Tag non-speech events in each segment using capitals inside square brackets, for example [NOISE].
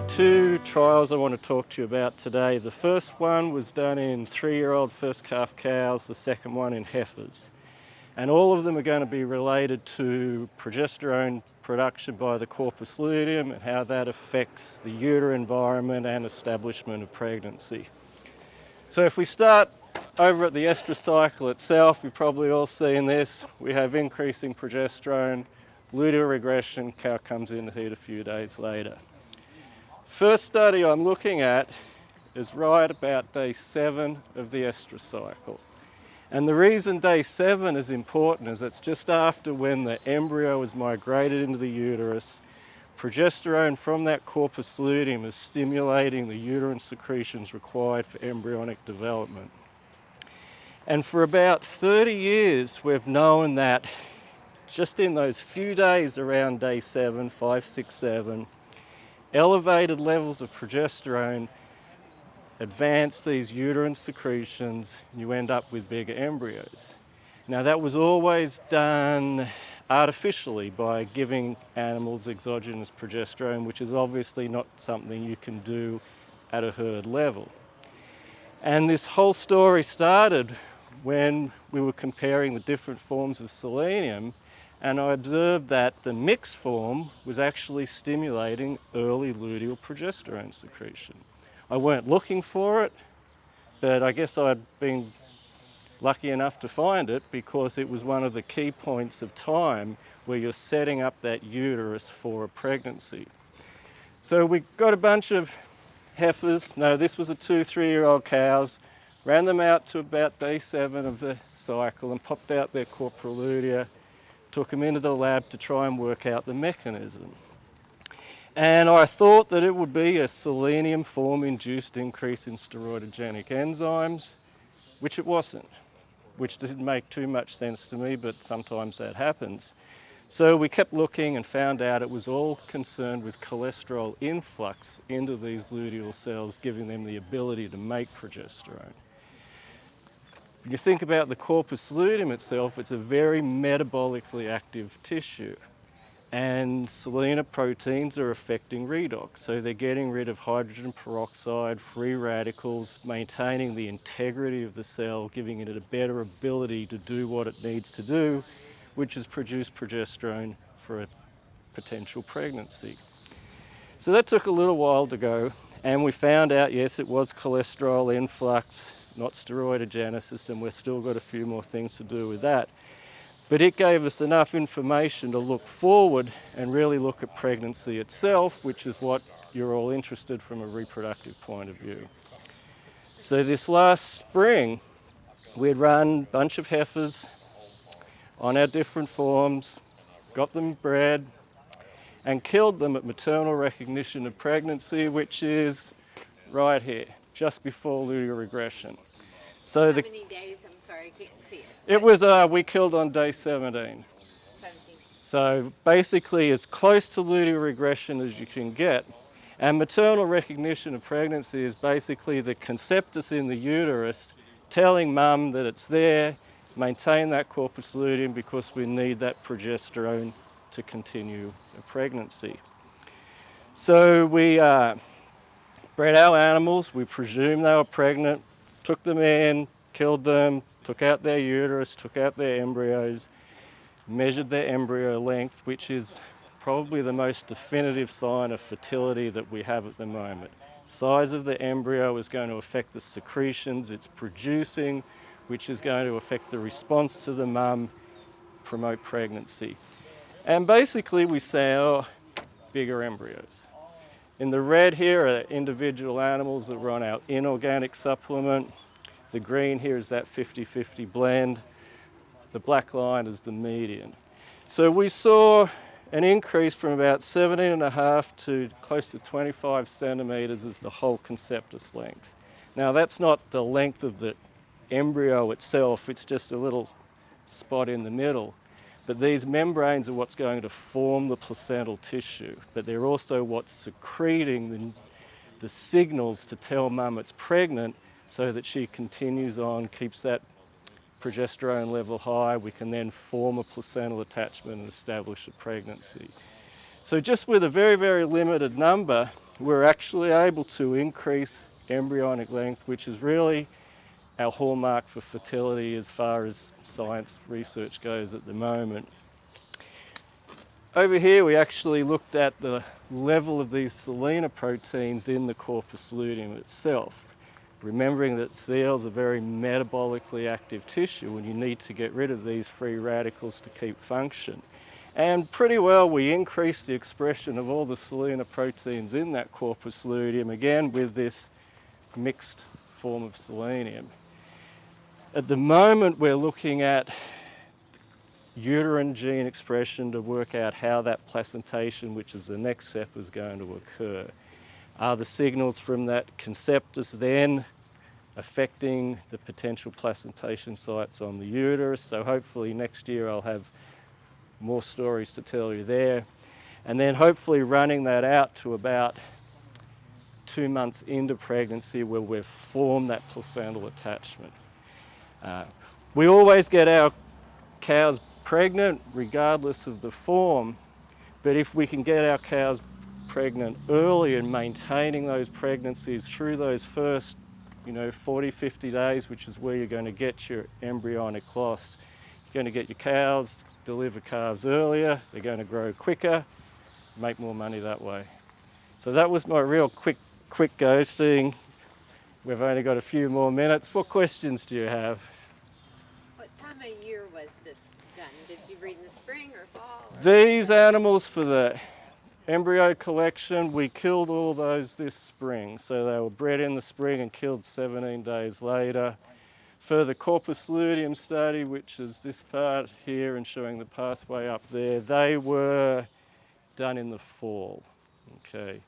got two trials I want to talk to you about today. The first one was done in three-year-old first calf cows, the second one in heifers. And all of them are going to be related to progesterone production by the corpus luteum and how that affects the uterine environment and establishment of pregnancy. So if we start over at the estrous cycle itself, you've probably all seen this. We have increasing progesterone, luteal regression, cow comes in to heat a few days later. First study I'm looking at is right about day seven of the estrous cycle. And the reason day seven is important is it's just after when the embryo is migrated into the uterus, progesterone from that corpus luteum is stimulating the uterine secretions required for embryonic development. And for about 30 years, we've known that just in those few days around day seven, five, six, seven, elevated levels of progesterone advance these uterine secretions and you end up with bigger embryos. Now that was always done artificially by giving animals exogenous progesterone, which is obviously not something you can do at a herd level. And this whole story started when we were comparing the different forms of selenium and I observed that the mixed form was actually stimulating early luteal progesterone secretion. I weren't looking for it, but I guess I'd been lucky enough to find it because it was one of the key points of time where you're setting up that uterus for a pregnancy. So we got a bunch of heifers. No, this was a two, three-year-old cows. Ran them out to about day seven of the cycle and popped out their corpora lutea took them into the lab to try and work out the mechanism. And I thought that it would be a selenium form induced increase in steroidogenic enzymes, which it wasn't, which didn't make too much sense to me, but sometimes that happens. So we kept looking and found out it was all concerned with cholesterol influx into these luteal cells, giving them the ability to make progesterone. When you think about the corpus luteum itself, it's a very metabolically active tissue. And selenoproteins are affecting redox. So they're getting rid of hydrogen peroxide, free radicals, maintaining the integrity of the cell, giving it a better ability to do what it needs to do, which is produce progesterone for a potential pregnancy. So that took a little while to go, and we found out, yes, it was cholesterol influx, not steroidogenesis, and we've still got a few more things to do with that. But it gave us enough information to look forward and really look at pregnancy itself, which is what you're all interested from a reproductive point of view. So this last spring, we'd run a bunch of heifers on our different forms, got them bred, and killed them at maternal recognition of pregnancy, which is right here, just before luteal regression. So How the, many days? I'm sorry, I can't see it. It was, uh, we killed on day 17. 17. So basically as close to luteal regression as you can get. And maternal recognition of pregnancy is basically the conceptus in the uterus telling mum that it's there, maintain that corpus luteum because we need that progesterone to continue a pregnancy. So we uh, bred our animals, we presume they were pregnant, took them in, killed them, took out their uterus, took out their embryos, measured their embryo length, which is probably the most definitive sign of fertility that we have at the moment. Size of the embryo is going to affect the secretions it's producing, which is going to affect the response to the mum, promote pregnancy. And basically we say, oh, bigger embryos. In the red here are individual animals that run our inorganic supplement. The green here is that 50-50 blend. The black line is the median. So we saw an increase from about 17 and a half to close to 25 centimeters as the whole conceptus length. Now that's not the length of the embryo itself, it's just a little spot in the middle. But these membranes are what's going to form the placental tissue, but they're also what's secreting the, the signals to tell mum it's pregnant so that she continues on, keeps that progesterone level high. We can then form a placental attachment and establish a pregnancy. So just with a very, very limited number, we're actually able to increase embryonic length, which is really our hallmark for fertility as far as science research goes at the moment. Over here we actually looked at the level of these selenoproteins in the corpus luteum itself. Remembering that cells are very metabolically active tissue and you need to get rid of these free radicals to keep function. And pretty well we increased the expression of all the selenoproteins in that corpus luteum, again with this mixed form of selenium. At the moment we're looking at uterine gene expression to work out how that placentation, which is the next step, is going to occur. Are the signals from that conceptus then affecting the potential placentation sites on the uterus? So hopefully next year I'll have more stories to tell you there. And then hopefully running that out to about two months into pregnancy where we've formed that placental attachment. Uh, we always get our cows pregnant regardless of the form, but if we can get our cows pregnant early and maintaining those pregnancies through those first, you know, 40, 50 days, which is where you're going to get your embryonic loss, you're going to get your cows deliver calves earlier, they're going to grow quicker, make more money that way. So that was my real quick, quick go, seeing we've only got a few more minutes. What questions do you have? What time of year was this done? Did you breed in the spring or fall? Or? These animals for the embryo collection, we killed all those this spring. So they were bred in the spring and killed 17 days later. For the corpus luteum study, which is this part here and showing the pathway up there, they were done in the fall. Okay.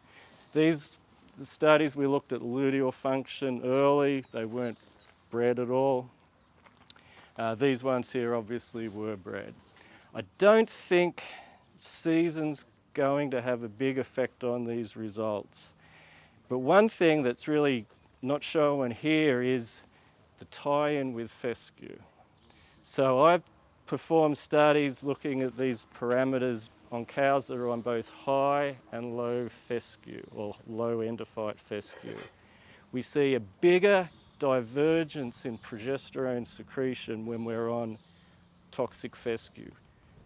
These the studies, we looked at luteal function early. They weren't bred at all. Uh, these ones here obviously were bred. I don't think season's going to have a big effect on these results. But one thing that's really not shown here is the tie-in with fescue. So I've performed studies looking at these parameters on cows that are on both high and low fescue or low endophyte fescue. We see a bigger divergence in progesterone secretion when we're on toxic fescue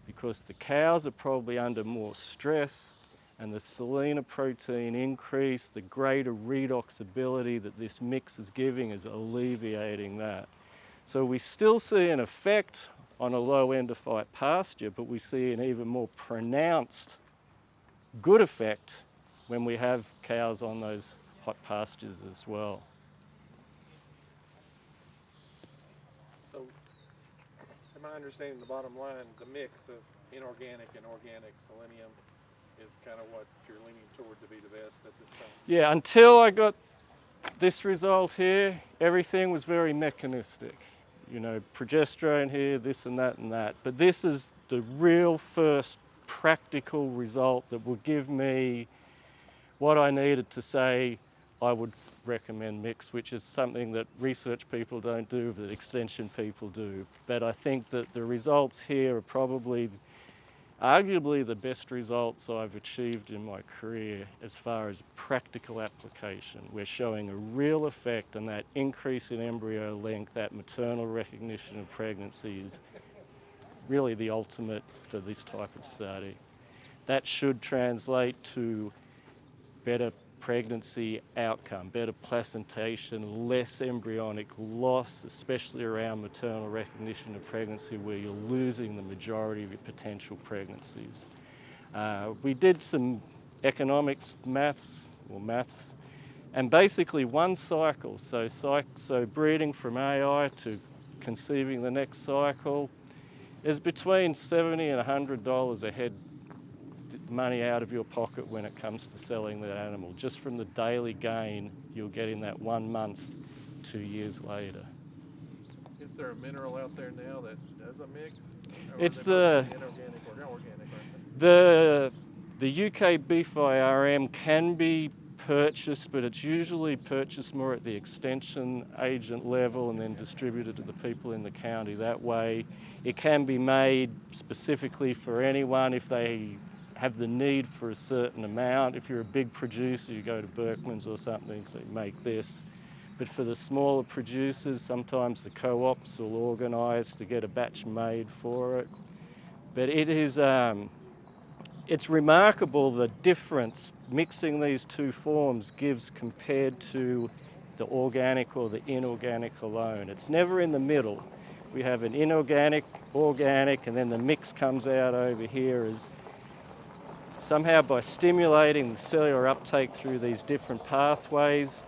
because the cows are probably under more stress and the selenoprotein increase, the greater redox ability that this mix is giving is alleviating that. So we still see an effect on a low endophyte pasture, but we see an even more pronounced good effect when we have cows on those hot pastures as well. So, I understanding the bottom line, the mix of inorganic and organic selenium is kind of what you're leaning toward to be the best at this time? Yeah, until I got this result here, everything was very mechanistic. You know, progesterone here, this and that and that. But this is the real first practical result that will give me what I needed to say I would recommend mix, which is something that research people don't do, but extension people do. But I think that the results here are probably arguably the best results I've achieved in my career as far as practical application. We're showing a real effect and that increase in embryo length, that maternal recognition of pregnancy is really the ultimate for this type of study. That should translate to better pregnancy outcome, better placentation, less embryonic loss, especially around maternal recognition of pregnancy where you're losing the majority of your potential pregnancies. Uh, we did some economics maths, or maths, and basically one cycle, so, so breeding from AI to conceiving the next cycle, is between 70 and $100 a head money out of your pocket when it comes to selling that animal, just from the daily gain you'll get in that one month, two years later. Is there a mineral out there now that does a mix? it's the the the UK beef IRM can be purchased, but it's usually purchased more at the extension agent level and then distributed to the people in the county that way. It can be made specifically for anyone if they have the need for a certain amount. If you're a big producer, you go to Burkmann's or something, so you make this. But for the smaller producers, sometimes the co-ops will organise to get a batch made for it. But it is, um, it's remarkable the difference mixing these two forms gives compared to the organic or the inorganic alone. It's never in the middle. We have an inorganic, organic, and then the mix comes out over here as somehow by stimulating the cellular uptake through these different pathways,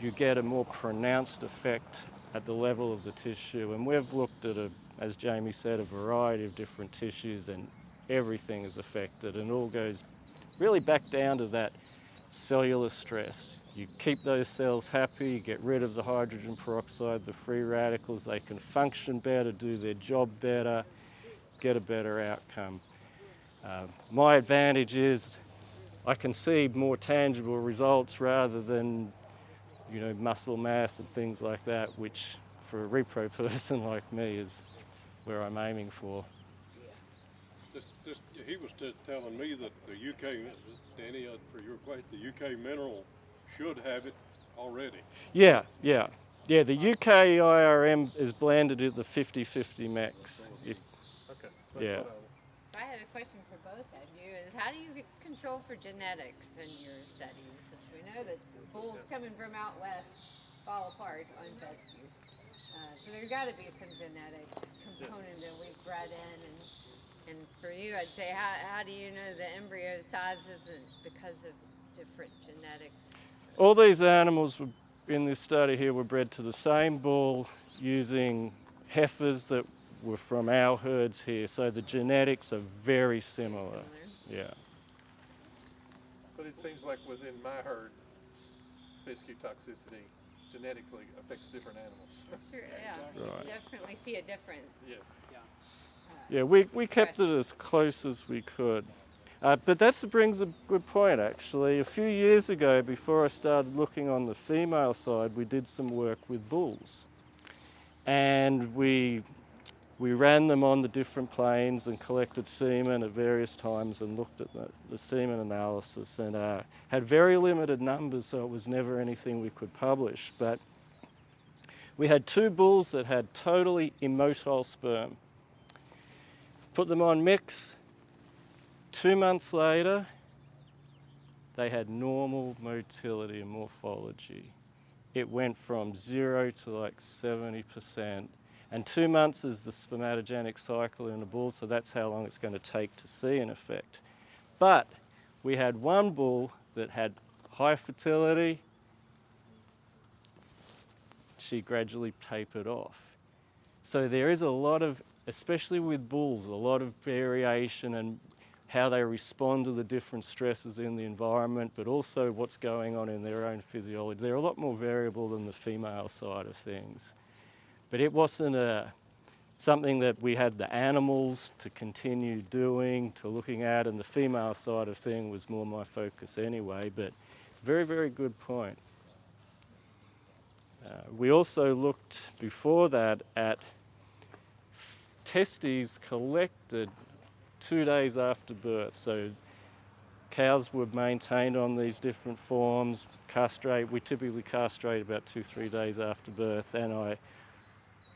you get a more pronounced effect at the level of the tissue. And we've looked at, a, as Jamie said, a variety of different tissues and everything is affected and all goes really back down to that cellular stress. You keep those cells happy, you get rid of the hydrogen peroxide, the free radicals, they can function better, do their job better, get a better outcome. Uh, my advantage is I can see more tangible results rather than you know, muscle mass and things like that, which for a repro [LAUGHS] person like me is where I'm aiming for. Just, just, he was just telling me that the UK, Danny, uh, for your question, the UK mineral should have it already. Yeah, yeah. Yeah, the UK IRM is blended at the 50-50 max. It- Okay. Yeah. I have a question for both of you is how do you control for genetics in your studies? Because we know that bulls coming from out west fall apart on fescue. Uh, so there's got to be some genetic component that we've bred in. And, and for you, I'd say, how, how do you know the embryo size isn't because of different genetics? All these animals in this study here were bred to the same bull using heifers that were from our herds here, so the genetics are very similar. Similar. Yeah. But it seems like within my herd, fescue toxicity genetically affects different animals. That's true, yeah. [LAUGHS] Right. You definitely see a difference. Yes. Yeah, we, we kept it as close as we could. Uh, but that brings a good point, actually. A few years ago, before I started looking on the female side, we did some work with bulls. And we, we ran them on the different planes and collected semen at various times and looked at the, the semen analysis and uh, had very limited numbers, so it was never anything we could publish. But we had two bulls that had totally immotile sperm put them on mix. Two months later, they had normal motility and morphology. It went from zero to like 70%. And two months is the spermatogenic cycle in a bull, so that's how long it's going to take to see an effect. But we had one bull that had high fertility. She gradually tapered off. So there is a lot of, especially with bulls, a lot of variation and how they respond to the different stresses in the environment, but also what's going on in their own physiology. They're a lot more variable than the female side of things. But it wasn't a, something that we had the animals to continue doing, to looking at, and the female side of thing was more my focus anyway. But very, very good point. Uh, we also looked before that at testes collected two days after birth. So cows were maintained on these different forms, castrate, we typically castrate about two, three days after birth, and I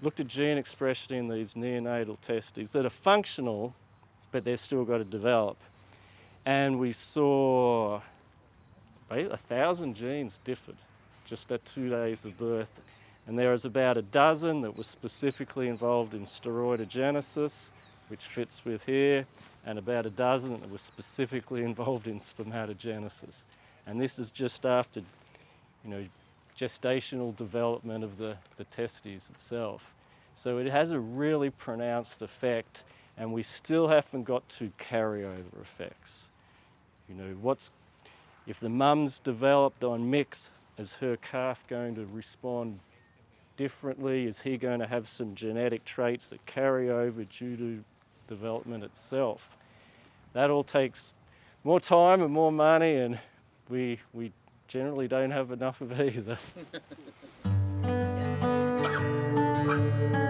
looked at gene expression in these neonatal testes that are functional, but they've still got to develop. And we saw a thousand genes differed just at two days of birth. And there was about a dozen that were specifically involved in steroidogenesis, which fits with here, and about a dozen that were specifically [LAUGHS] involved in spermatogenesis. And this is just after, you know, gestational development of the, the testes itself. So it has a really pronounced effect, and we still haven't got to carryover effects. You know, what's if the mum's developed on mix, is her calf going to respond differently? Is he going to have some genetic traits that carry over due to development itself? That all takes more time and more money, and we, we generally don't have enough of either. [LAUGHS]